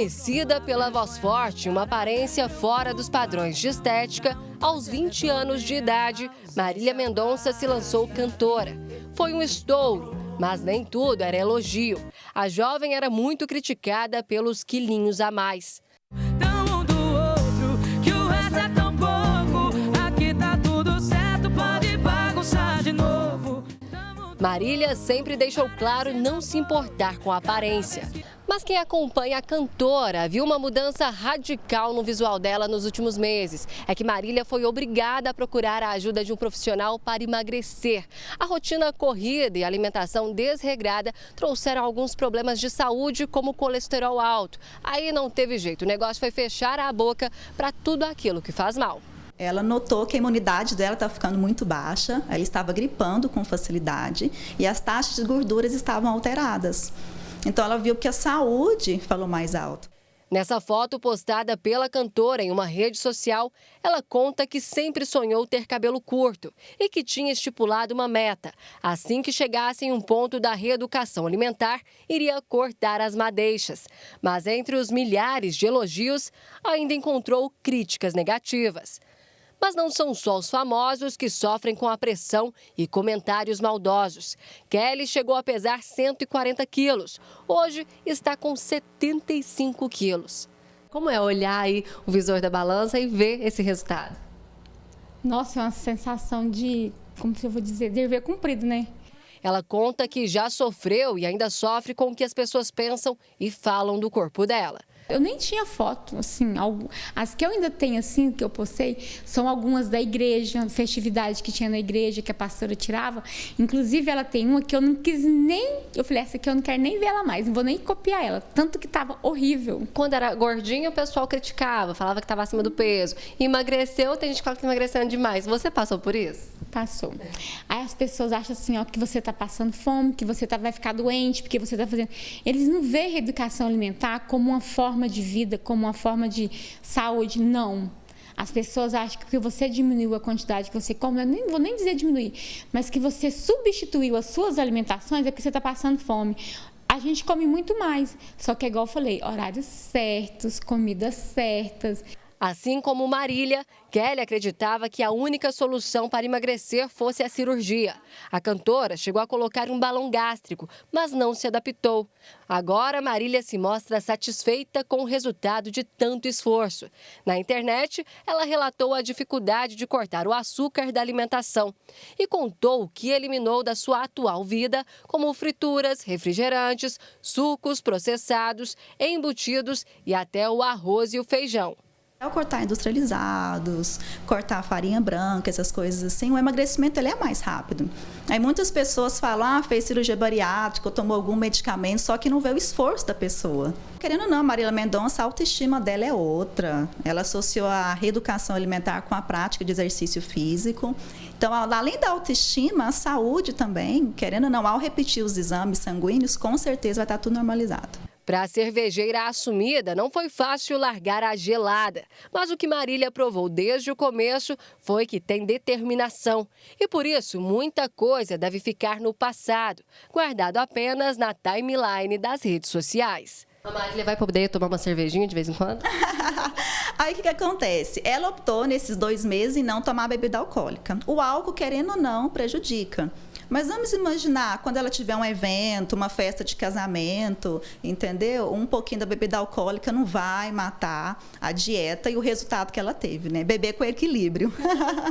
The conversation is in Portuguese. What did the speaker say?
Conhecida pela voz forte e uma aparência fora dos padrões de estética, aos 20 anos de idade, Marília Mendonça se lançou cantora. Foi um estouro, mas nem tudo era elogio. A jovem era muito criticada pelos quilinhos a mais. Marília sempre deixou claro não se importar com a aparência. Mas quem acompanha a cantora viu uma mudança radical no visual dela nos últimos meses. É que Marília foi obrigada a procurar a ajuda de um profissional para emagrecer. A rotina corrida e alimentação desregrada trouxeram alguns problemas de saúde, como colesterol alto. Aí não teve jeito, o negócio foi fechar a boca para tudo aquilo que faz mal. Ela notou que a imunidade dela estava ficando muito baixa, ela estava gripando com facilidade e as taxas de gorduras estavam alteradas. Então ela viu que a saúde falou mais alto. Nessa foto postada pela cantora em uma rede social, ela conta que sempre sonhou ter cabelo curto e que tinha estipulado uma meta. Assim que chegasse em um ponto da reeducação alimentar, iria cortar as madeixas. Mas entre os milhares de elogios, ainda encontrou críticas negativas. Mas não são só os famosos que sofrem com a pressão e comentários maldosos. Kelly chegou a pesar 140 quilos. Hoje está com 75 quilos. Como é olhar aí o visor da balança e ver esse resultado? Nossa, é uma sensação de, como se eu vou dizer, dever cumprido, né? Ela conta que já sofreu e ainda sofre com o que as pessoas pensam e falam do corpo dela. Eu nem tinha foto, assim, as que eu ainda tenho, assim, que eu postei, são algumas da igreja, festividade que tinha na igreja, que a pastora tirava. Inclusive, ela tem uma que eu não quis nem. Eu falei, essa aqui eu não quero nem ver ela mais, não vou nem copiar ela. Tanto que tava horrível. Quando era gordinha, o pessoal criticava, falava que estava acima do peso. Emagreceu, tem gente que fala que tá emagrecendo demais. Você passou por isso? Passou. Aí as pessoas acham assim, ó, que você está passando fome, que você tá, vai ficar doente, porque você está fazendo. Eles não veem a reeducação alimentar como uma forma de vida, como uma forma de saúde. Não. As pessoas acham que você diminuiu a quantidade que você come, eu nem vou nem dizer diminuir, mas que você substituiu as suas alimentações é porque você está passando fome. A gente come muito mais, só que é igual eu falei, horários certos, comidas certas. Assim como Marília, Kelly acreditava que a única solução para emagrecer fosse a cirurgia. A cantora chegou a colocar um balão gástrico, mas não se adaptou. Agora, Marília se mostra satisfeita com o resultado de tanto esforço. Na internet, ela relatou a dificuldade de cortar o açúcar da alimentação e contou o que eliminou da sua atual vida, como frituras, refrigerantes, sucos processados, embutidos e até o arroz e o feijão. Ao cortar industrializados, cortar farinha branca, essas coisas assim, o emagrecimento ele é mais rápido. Aí muitas pessoas falam, ah, fez cirurgia bariátrica, tomou algum medicamento, só que não vê o esforço da pessoa. Querendo ou não, Marília Mendonça, a autoestima dela é outra. Ela associou a reeducação alimentar com a prática de exercício físico. Então, além da autoestima, a saúde também, querendo ou não, ao repetir os exames sanguíneos, com certeza vai estar tudo normalizado. Para a cervejeira assumida, não foi fácil largar a gelada. Mas o que Marília provou desde o começo foi que tem determinação. E por isso, muita coisa deve ficar no passado, guardado apenas na timeline das redes sociais. A Marília vai poder tomar uma cervejinha de vez em quando? Aí o que, que, acontece? Ela optou nesses dois meses em não tomar bebida alcoólica. O álcool, querendo ou não, prejudica. Mas vamos imaginar quando ela tiver um evento, uma festa de casamento, entendeu? Um pouquinho da bebida alcoólica não vai matar a dieta e o resultado que ela teve, né? Beber com equilíbrio.